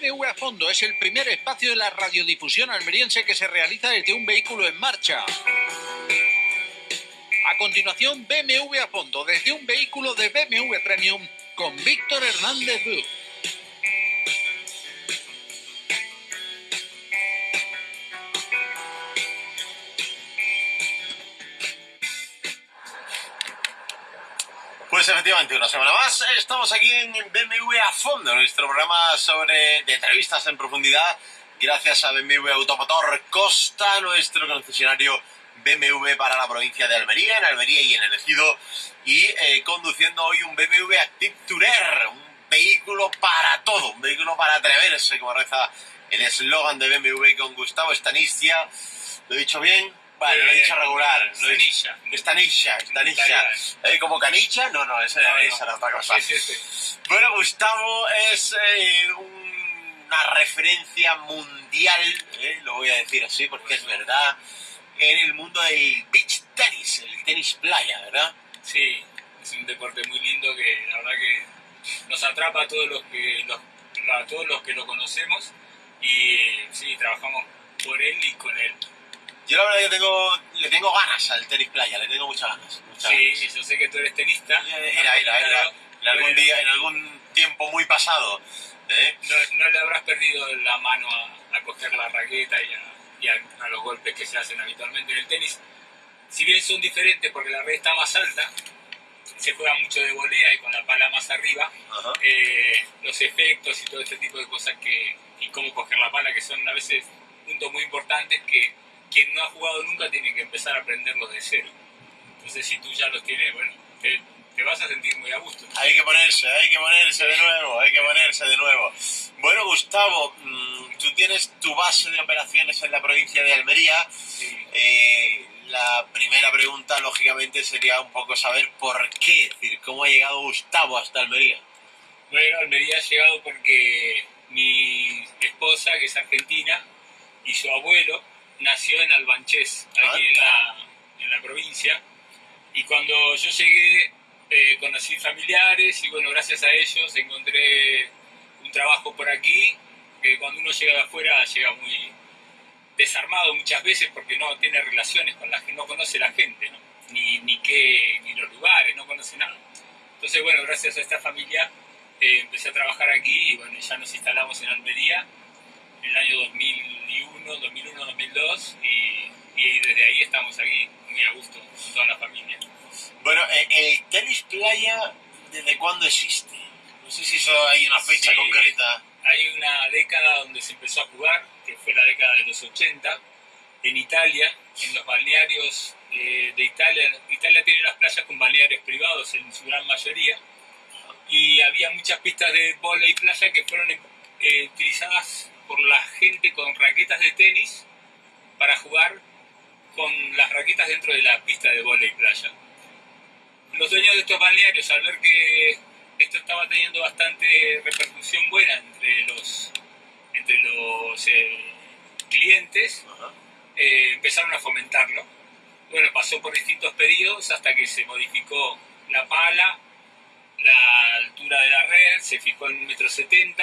BMW a fondo es el primer espacio de la radiodifusión almeriense que se realiza desde un vehículo en marcha. A continuación, BMW a fondo desde un vehículo de BMW Premium con Víctor Hernández Bu. Una semana más estamos aquí en BMW a fondo, nuestro programa sobre de entrevistas en profundidad, gracias a BMW Automotor Costa, nuestro concesionario BMW para la provincia de Almería, en Almería y en el Ejido, y eh, conduciendo hoy un BMW Active Tourer, un vehículo para todo, un vehículo para atreverse, como reza el eslogan de BMW con Gustavo Estanistia. ¿Lo he dicho bien? Vale, lo he dicho regular. Lo he dicho. Estaniscia, Estaniscia. ¿Eh? ¿Como canicha? No, no, esa, No, no. era otra cosa. Sí, sí, sí. Bueno, Gustavo es eh, un- una referencia mundial, eh, lo voy a decir así porque es verdad, en el mundo del beach tenis, el tenis playa, ¿verdad? Sí, es un deporte muy lindo que la verdad que nos atrapa a todos los que, los- a todos los que lo conocemos y sí, trabajamos por él y con él. Yo la verdad que tengo, le tengo ganas al tenis playa, le tengo muchas ganas. muchas Sí, ganas. yo sé que tú eres tenista. Eh, Era, era, era. En algún Bueno, día, en algún tiempo muy pasado. ¿eh? No, no le habrás perdido la mano a, a coger la raqueta y, a, y a- a los golpes que se hacen habitualmente en el tenis. Si bien son diferentes porque la red está más alta, se juega mucho de volea y con la pala más arriba, eh, los efectos y todo este tipo de cosas que, y cómo coger la pala, que son a veces puntos muy importantes que quien no ha jugado nunca tiene que empezar a aprenderlos de cero. Entonces si tú ya los tienes, bueno, te, te vas a sentir muy a gusto. Hay que ponerse, hay que ponerse de nuevo, hay que ponerse de nuevo. Bueno, Gustavo, mm, tú tienes tu base de operaciones en la provincia de Almería. Sí. Eh, la primera pregunta, lógicamente, sería un poco saber por qué, es decir, cómo ha llegado Gustavo hasta Almería. Bueno, Almería ha llegado porque mi esposa, que es argentina, y su abuelo nació en Albanchés, aquí en la, en la provincia. Y cuando yo llegué, eh, conocí familiares y bueno, gracias a ellos encontré un trabajo por aquí, que cuando uno llega de afuera llega muy desarmado muchas veces porque no tiene relaciones con la gente, no conoce la gente, ¿no? ni, ni, qué, ni los lugares, no conoce nada. Entonces, bueno, gracias a esta familia eh, empecé a trabajar aquí y bueno, ya nos instalamos en Almería en el año 2001, 2001, 2002 y, y desde ahí estamos aquí, muy a gusto, con toda la familia. Bueno, eh, el tenis playa, ¿desde cuándo existe? No sé si eso hay una fecha Sí. concreta. Hay una década donde se empezó a jugar, que fue la década de los 80, en Italia, en los balnearios eh, de Italia. Italia tiene las playas con balnearios privados en su gran mayoría, y había muchas pistas de y playa que fueron eh, utilizadas por la gente con raquetas de tenis para jugar con las raquetas dentro de la pista de y playa. Los dueños de estos balnearios, al ver que esto estaba teniendo bastante repercusión buena entre los, entre los eh, clientes, eh, empezaron a fomentarlo. Bueno, pasó por distintos periodos hasta que se modificó la pala, la altura de la red, se fijó en 1,70 m.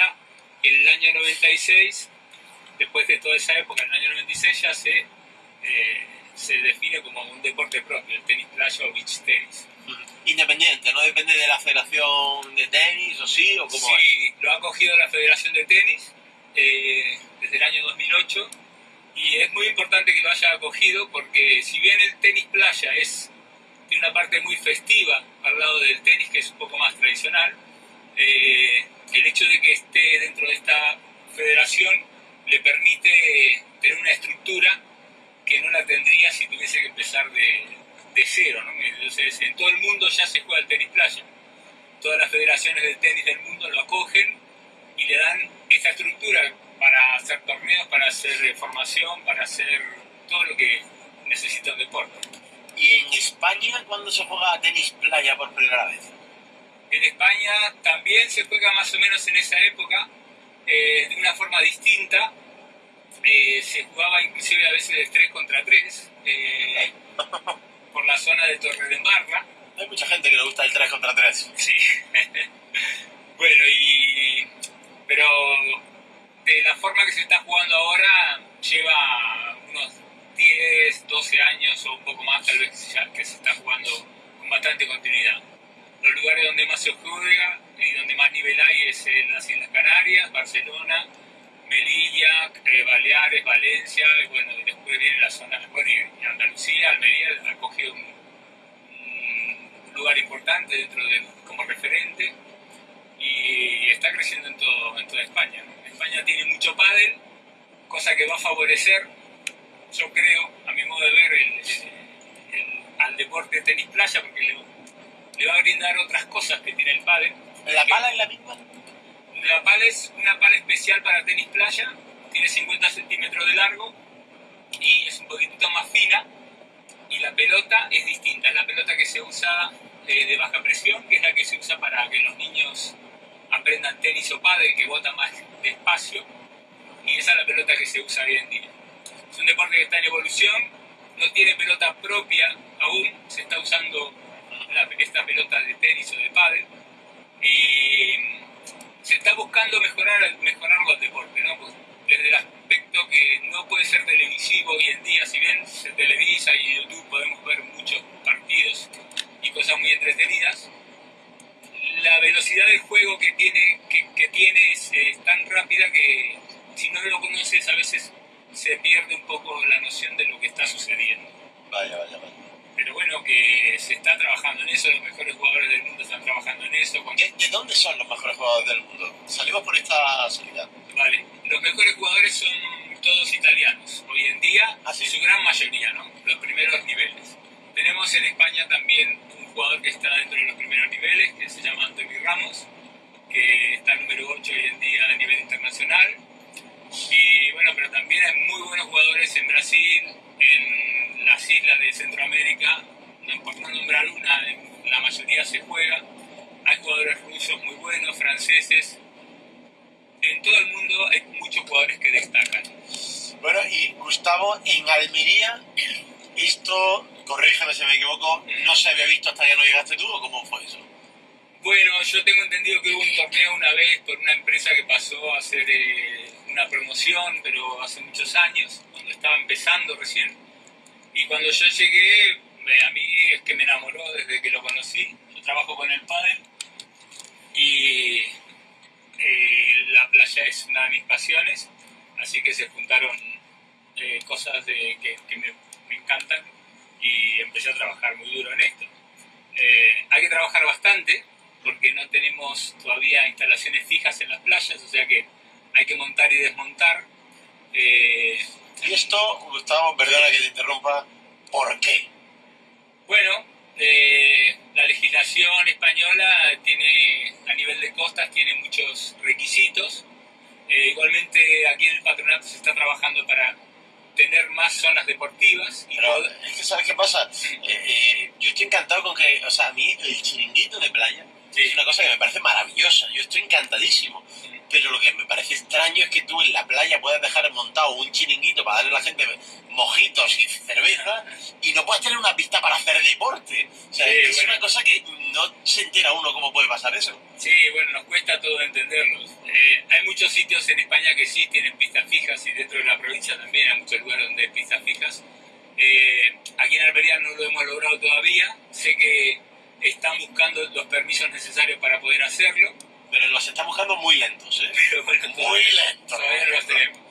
En el año 96, después de toda esa época, en el año 96 ya se, eh, se define como un deporte propio, el tenis playa o beach tenis. Independiente, no depende de la federación de tenis o sí, o cómo es. Sí, lo ha cogido la Federación de Tenis eh, desde el año 2008 y es muy importante que lo haya acogido porque si bien el tenis playa es tiene una parte muy festiva al lado del tenis que es un poco más tradicional, eh, el hecho de que esté dentro de esta federación le permite tener una estructura que no la tendría si tuviese que empezar de, de cero. ¿no? Entonces, en todo el mundo ya se juega el tenis playa todas las federaciones de tenis del mundo lo acogen y le dan esta estructura para hacer torneos, para hacer eh, formación, para hacer todo lo que necesita un deporte. ¿Y en España cuándo se juega tenis playa por primera vez? En España también se juega más o menos en esa época, eh, de una forma distinta. Eh, se jugaba inclusive a veces de 3 contra 3 por la zona de Torredembarra. Hay mucha gente que le gusta el 3 contra 3. Sí. bueno, y. Pero de la forma que se está jugando ahora lleva unos 10, 12 años o un poco más tal vez ya que se está jugando con bastante continuidad. Los lugares donde más se juega y donde más nivel hay es en las Islas Canarias, Barcelona, Melilla, eh, Baleares, Valencia, y bueno, y después viene la zona, bueno, y Andalucía, Almería ha cogido un, un lugar importante dentro de, como referente y está creciendo en, todo, en toda España. España tiene mucho pádel, cosa que va a favorecer, yo creo, a mi modo de ver, el, el, al deporte de tenis playa, porque le, le, va a brindar otras cosas que tiene el pádel. ¿La pala es la misma? La pala es una pala especial para tenis playa, tiene 50 centímetros de largo y es un poquitito más fina y la pelota es distinta, es la pelota que se usa eh, de baja presión, que es la que se usa para que los niños aprendan tenis o pádel, que bota más despacio, y esa es la pelota que se usa hoy en día. Es un deporte que está en evolución, no tiene pelota propia aún, se está usando la, esta pelota de tenis o de pádel, y se está buscando mejorar, mejorar los deportes, ¿no? Pues desde el aspecto que no puede ser televisivo hoy en día, si bien se televisa y YouTube podemos ver muchos partidos y cosas muy entretenidas, la velocidad del juego que tiene, que, que tiene es, es, tan rápida que si no lo conoces a veces se pierde un poco la noción de lo que está sucediendo. Vaya, vaya, vaya. Pero bueno, que se está trabajando en eso, los mejores jugadores del mundo están trabajando en eso. Con... ¿De, ¿De, dónde son los mejores jugadores del mundo? Salimos por esta salida. Vale, los mejores jugadores son todos italianos, hoy en día, ¿Ah, sí? su gran mayoría, ¿no? Los primeros niveles. Tenemos en España también un jugador que está dentro de los primeros niveles, que se llama Antonio Ramos, que está número 8 hoy en día a nivel internacional. Y bueno, pero también hay muy buenos jugadores en Brasil, en las islas de Centroamérica, no, por no nombrar una, la mayoría se juega. Hay jugadores rusos muy buenos, franceses. En todo el mundo hay muchos jugadores que destacan. Bueno, y Gustavo, en Almería, esto, corrígeme si me equivoco, ¿no se había visto hasta que no llegaste tú o cómo fue eso? Bueno, yo tengo entendido que hubo un torneo una vez por una empresa que pasó a hacer eh, una promoción, pero hace muchos años, cuando estaba empezando recién. Y cuando yo llegué, a mí es que me enamoró desde que lo conocí. Yo trabajo con el padre y eh, la playa es una de mis pasiones, así que se juntaron eh, cosas de, que, me, encantan y empecé a trabajar muy duro en esto. Eh, hay que trabajar bastante porque no tenemos todavía instalaciones fijas en las playas, o sea que hay que montar y desmontar. Eh, y esto, Gustavo, perdona que te interrumpa, ¿por qué? Bueno, eh, la legislación española tiene, a nivel de costas, tiene muchos requisitos. Eh, igualmente aquí en el patronato se está trabajando para tener más zonas deportivas. Y Pero, es que, ¿sabes qué pasa? Sí. Eh, yo estoy encantado con que, o sea, a mí el chiringuito de playa sí. es una cosa que me parece maravillosa. Yo estoy encantadísimo. Sí. Pero lo que me parece extraño es que tú en la playa puedas dejar montado gente mojitos y cerveza y no puedes tener una pista para hacer deporte. O sea, sí, es bueno. una cosa que no se entera uno cómo puede pasar eso. Sí, bueno, nos cuesta todo entenderlo. Eh, hay muchos sitios en España que sí tienen pistas fijas y dentro de la provincia también hay muchos lugares donde hay pistas fijas. Eh, aquí en Almería no lo hemos logrado todavía. Sé que están buscando los permisos necesarios para poder hacerlo pero los están buscando muy lentos, ¿eh? Pero bueno, muy lentos. Todavía no los tenemos.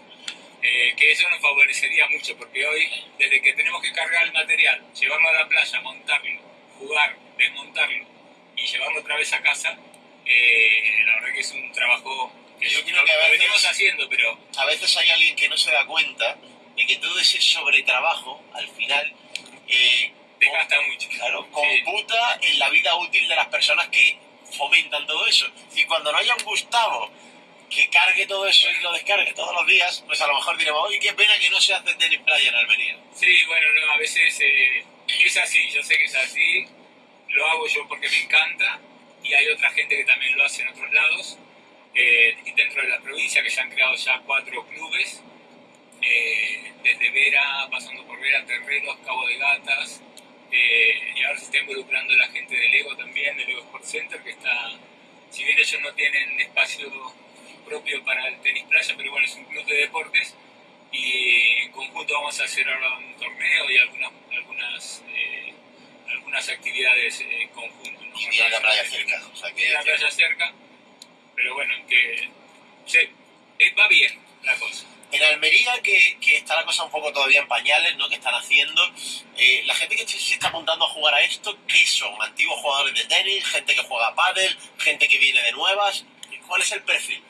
Eh, que eso nos favorecería mucho, porque hoy, desde que tenemos que cargar el material, llevarlo a la playa, montarlo, jugar, desmontarlo y llevarlo otra vez a casa, eh, la verdad que es un trabajo que yo creo que a veces, lo venimos haciendo, pero... A veces hay alguien que no se da cuenta de que todo ese sobretrabajo, al final... Eh, Desgasta mucho. Claro, computa sí. en la vida útil de las personas que fomentan todo eso. Y cuando no haya un Gustavo que cargue todo eso y lo descargue todos los días, pues a lo mejor diremos, oye, qué pena que no se hace tenis playa en Almería. Sí, bueno, no, a veces eh, es así, yo sé que es así, lo hago yo porque me encanta y hay otra gente que también lo hace en otros lados, eh, dentro de la provincia, que ya han creado ya cuatro clubes, eh, desde Vera, pasando por Vera, Terreros, Cabo de Gatas, eh, y ahora se está involucrando la gente del Ego también, del Ego Sport Center, que está, si bien ellos no tienen espacio propio para el tenis playa, pero bueno, es un club de deportes y en conjunto vamos a hacer ahora un torneo y algunas, algunas, eh, algunas actividades en conjunto. ¿no? Y tiene la playa cerca. O sea, que Tiene la playa cerca, pero bueno, que se, eh, va bien la cosa. En Almería, que, que está la cosa un poco todavía en pañales, ¿no? Que están haciendo. eh, la gente que se está apuntando a jugar a esto, ¿qué son? ¿Antiguos jugadores de tenis? ¿Gente que juega a pádel? ¿Gente que viene de nuevas? ¿Cuál es el perfil?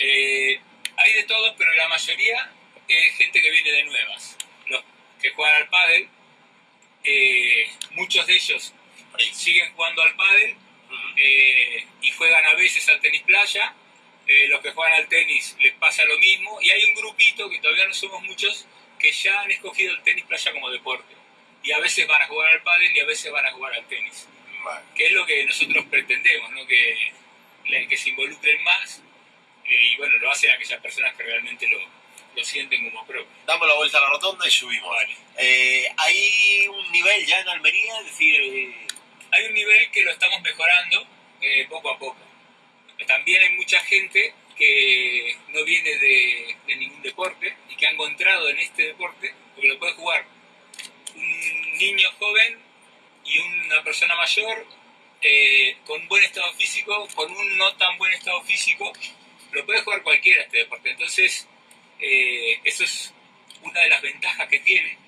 Eh, hay de todo, pero la mayoría es gente que viene de nuevas. Los que juegan al pádel, eh, muchos de ellos siguen jugando al pádel Ujú. eh, y juegan a veces al tenis playa. Eh, los que juegan al tenis les pasa lo mismo. Y hay un grupito, que todavía no somos muchos, que ya han escogido el tenis playa como deporte. Y a veces van a jugar al pádel y a veces van a jugar al tenis. Vale. Que es lo que nosotros pretendemos, ¿no? que, que se involucren más. Eh, y bueno, lo hacen aquellas personas que realmente lo, lo sienten como propio. Damos la vuelta a la rotonda y subimos. Vale. Eh, ¿Hay un nivel ya en Almería? Es decir, eh, hay un nivel que lo estamos mejorando eh, poco a poco. También hay mucha gente que no viene de, de ningún deporte y que ha encontrado en este deporte, porque lo puede jugar un niño joven y una persona mayor eh, con buen estado físico, con un no tan buen estado físico, lo puede jugar cualquiera este deporte. Entonces, eh, eso es una de las ventajas que tiene,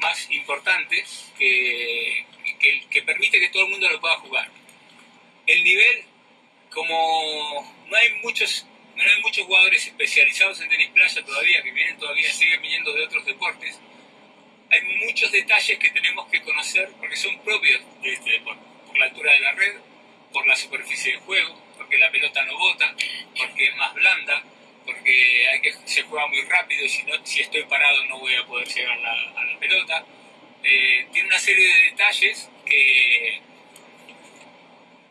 más importantes, que, que, que permite que todo el mundo lo pueda jugar. El nivel, como no hay muchos no hay muchos jugadores especializados en tenis playa todavía, que vienen todavía, siguen viniendo de otros deportes, hay muchos detalles que tenemos que conocer porque son propios de este deporte. Por la altura de la red, por la superficie de juego, porque la pelota no bota, porque es más blanda, porque hay que, se juega muy rápido y si, no, si estoy parado no voy a poder llegar la- a la pelota. Eh, tiene una serie de detalles que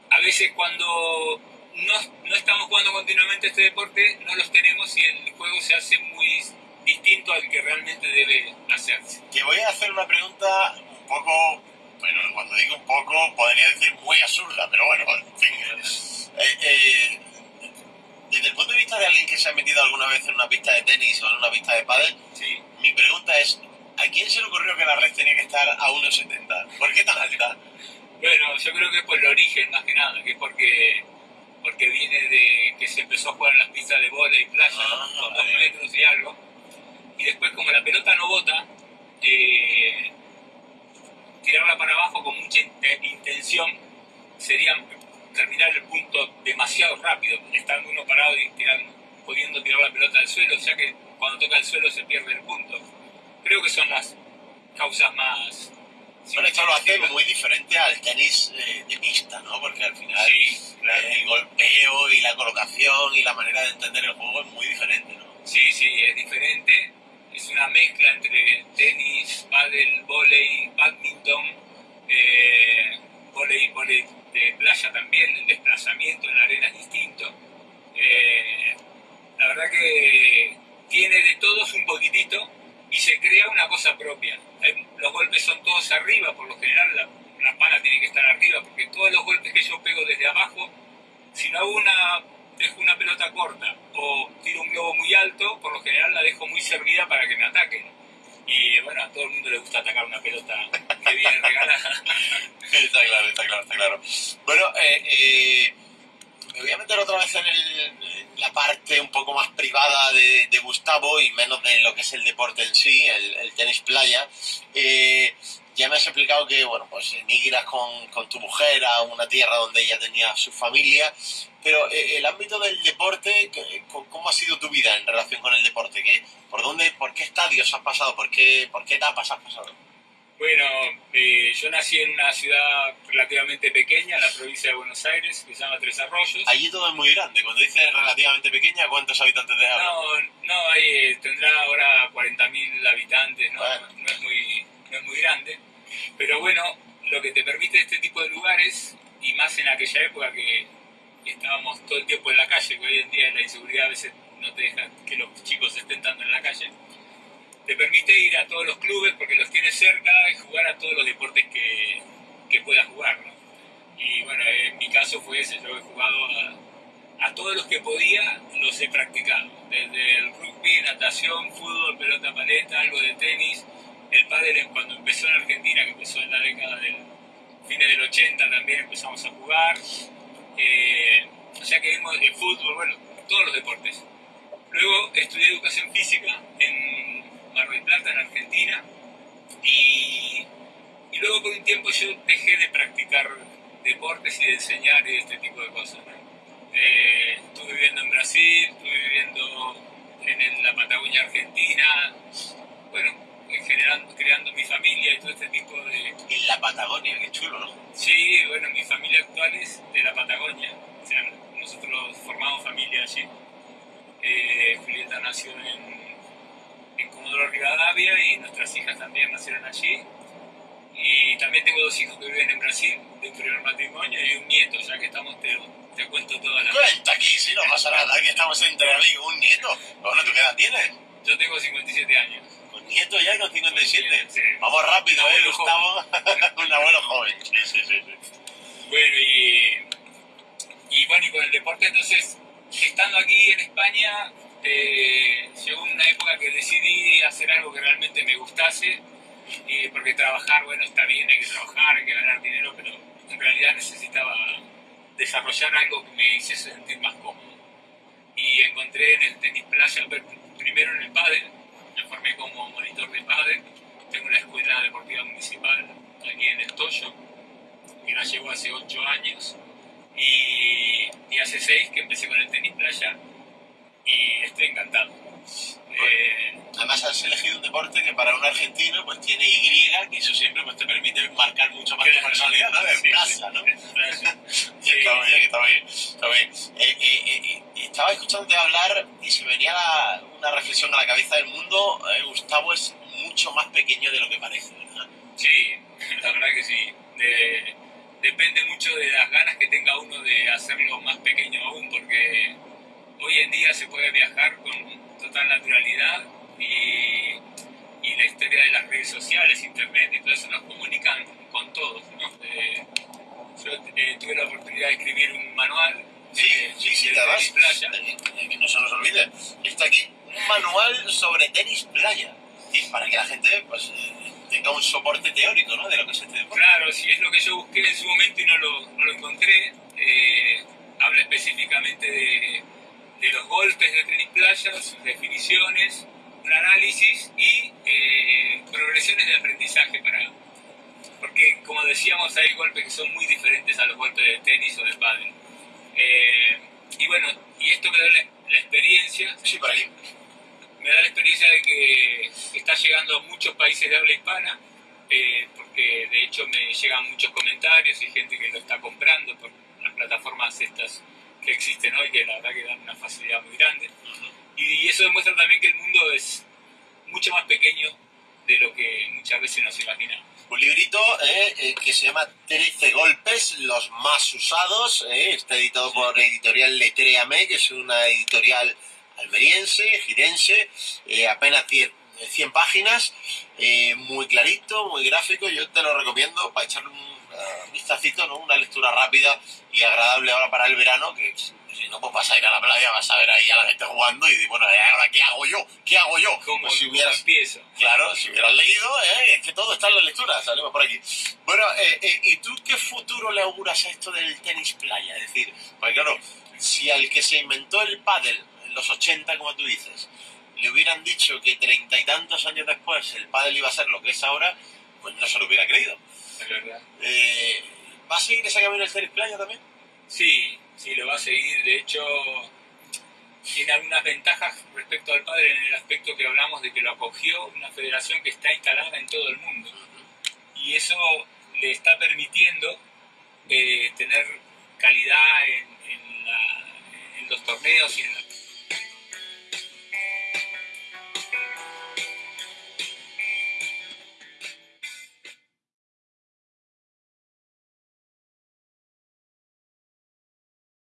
a veces cuando no, no estamos jugando continuamente este deporte no los tenemos y el juego se hace muy distinto al que realmente debe hacerse. te voy a hacer una pregunta un poco, bueno, cuando digo un poco, podría decir muy absurda, pero bueno, en fin. Eh, eh, desde el punto de vista de alguien que se ha metido alguna vez en una pista de tenis o en una pista de pádel, Sí. mi pregunta es, ¿a quién se le ocurrió que la red tenía que estar a 1,70? ¿Por qué tan alta? Bueno, yo creo que es por el origen más que nada, que es porque, porque viene de que se empezó a jugar en las pistas de bola y playa, Ah, con dos vale. metros y algo, y después como la pelota no bota, eh, tirarla para abajo con mucha in- intención sería terminar el punto demasiado rápido, estando uno parado y tirando, pudiendo tirar la pelota al suelo, ya que cuando toca el suelo se pierde el punto. Creo que son las causas más... Bueno, esto lo hace muy diferente al tenis eh, de pista, ¿no? Porque al final Sí, claro. el golpeo y la colocación y la manera de entender el juego es muy diferente, ¿no? Sí, sí, es diferente. Es una mezcla entre tenis, pádel, volei, badminton, eh, volei, volei de playa también, el desplazamiento en la arena. Eh, la verdad que tiene de todos un poquitito y se crea una cosa propia. Hay- Los golpes son todos arriba, por lo general la, la pala tiene que estar arriba, porque todos los golpes que yo pego desde abajo, si no hago una, dejo una pelota corta o tiro un globo muy alto, por lo general la dejo muy servida para que me ataquen. Y bueno, a todo el mundo le gusta atacar una pelota que viene regalada. Está claro, está claro, está claro. Bueno, eh, eh, me voy a meter otra vez en, la parte un poco más privada de, Gustavo y menos de lo que es el deporte en sí, el, el tenis playa. Eh, ya me has explicado que, bueno, pues emigras con, con tu mujer a una tierra donde ella tenía su familia, pero eh, el ámbito del deporte, ¿qué- ¿cómo ha sido tu vida en relación con el deporte? ¿Qué, ¿Por dónde, por qué estadios has pasado? ¿Por qué, por qué etapas has pasado? Bueno, eh, yo nací en una ciudad relativamente pequeña, en la provincia de Buenos Aires, que se llama Tres Arroyos. Allí todo es muy grande. Cuando dices relativamente pequeña, ¿cuántos habitantes habla? No, no, ahí tendrá ahora 40.000 habitantes, ¿no? Bueno. No, es muy, no es muy grande. Pero bueno, lo que te permite este tipo de lugares, y más en aquella época que estábamos todo el tiempo en la calle, que hoy en día la inseguridad a veces no te deja que los chicos estén tanto en la calle, te permite ir a todos los clubes porque los tienes cerca y jugar a todos los deportes que, que puedas jugar, ¿no? Y bueno, en mi caso fue ese, yo he jugado a, a todos los que podía los he practicado. Desde el rugby, natación, fútbol, pelota paleta, algo de tenis. El pádel cuando empezó en Argentina, que empezó en la década del fines del 80 también empezamos a jugar. Eh, o sea que vimos el fútbol, bueno, todos los deportes. Luego estudié educación física en Mar del Plata, en Argentina, y, y luego por un tiempo yo dejé de practicar deportes y de enseñar y este tipo de cosas. Eh, estuve viviendo en Brasil, estuve viviendo en la Patagonia Argentina, bueno, generando, creando mi familia y todo este tipo de... En la Patagonia, qué chulo, ¿no? Sí, bueno, mi familia actual es de la Patagonia, o sea, nosotros formamos familia allí. Eh, Julieta nació en, en Comodoro Rivadavia y nuestras hijas también nacieron allí. Y también tengo dos hijos que viven en Brasil, de un primer matrimonio, y un nieto, ya que estamos, te, te cuento toda la... Cuenta aquí, si no pasa nada, aquí estamos entre amigos, un nieto. Bueno, ¿tú qué edad tienes? Yo tengo 57 años. ¿Con nieto ya con 57? Sí. Vamos rápido, Un ¿eh, Gustavo? un abuelo joven. Sí, sí, sí. sí. Bueno, y, y bueno, y con el deporte, entonces, estando aquí en España, eh, llegó una época que decidí hacer algo que realmente me gustase, y porque trabajar, bueno, está bien, hay que trabajar, hay que ganar dinero, pero en realidad necesitaba desarrollar algo que me hiciese sentir más cómodo. Y encontré en el tenis playa, primero en el pádel, formé como monitor de pádel, tengo una escuela deportiva municipal aquí en el Toyo, que la llevo hace 8 años, y, y hace 6 que empecé con el tenis playa, y estoy encantado. Eh, Además has elegido un deporte que para un argentino pues tiene Y, que eso siempre pues, te permite marcar mucho más tu personalidad, ¿no? Sí, plaza, ¿no? playa. Sí, Está bien, está bien. Está bien. Eh, eh, eh, eh, estaba escuchándote hablar y se me venía la- una reflexión a la cabeza del mundo. eh, Gustavo es mucho más pequeño de lo que parece, ¿verdad? Sí, la verdad que sí. De- depende mucho de las ganas que tenga uno de hacerlo más pequeño aún, porque hoy en día se puede viajar con total naturalidad y, y la historia de las redes sociales, internet y todo eso nos comunican con todos. ¿no? Eh, yo eh, tuve la oportunidad de escribir un manual. Sí, de- sí, sí, además, tenis playa. eh, eh, que no se nos olvide, está aquí un manual sobre tenis playa. Y para que la gente pues, eh, tenga un soporte teórico ¿no? de lo que es este deporte. Claro, si es lo que yo busqué en su momento y no lo, no lo encontré. eh, habla específicamente de, de los golpes de tenis playa, sus definiciones, un análisis y eh, progresiones de aprendizaje para... Porque, como decíamos, hay golpes que son muy diferentes a los golpes de tenis o de pádel. Eh, y bueno, y esto me da la, la experiencia Sí, por aquí. me da la experiencia de que está llegando a muchos países de habla hispana, eh, porque de hecho me llegan muchos comentarios y gente que lo está comprando por las plataformas estas que existen hoy, que la verdad que dan una facilidad muy grande. Y eso demuestra también que el mundo es mucho más pequeño de lo que muchas veces nos imaginamos. Un librito eh, eh, que se llama 13 golpes, los más usados. eh, está editado por editorial Letréame, que es una editorial almeriense, girense, eh, apenas 10, 100 páginas, eh, muy clarito, muy gráfico. Yo te lo recomiendo para echarle un eh, vistacito, ¿no? una lectura rápida y agradable ahora para el verano, que si no pues vas a ir a la playa, vas a ver ahí a la gente jugando y bueno, ¿y ahora qué hago yo? ¿Qué hago yo? Como Pues si hubieras. Claro, si hubieras leído, ¿eh? es que todo está en la lectura, salimos por aquí. Bueno, eh, eh, ¿y tú qué futuro le auguras a esto del tenis playa? Es decir, pues claro, si al que se inventó el pádel en los 80, como tú dices, le hubieran dicho que treinta y tantos años después el pádel iba a ser lo que es ahora, pues no se lo hubiera creído. Eh, ¿Va a seguir ese camino el tenis playa también? Sí, sí, lo va a seguir. De hecho, tiene algunas ventajas respecto al padre en el aspecto que hablamos de que lo acogió una federación que está instalada en todo el mundo. Y eso le está permitiendo eh, tener calidad en, en la- en los torneos y en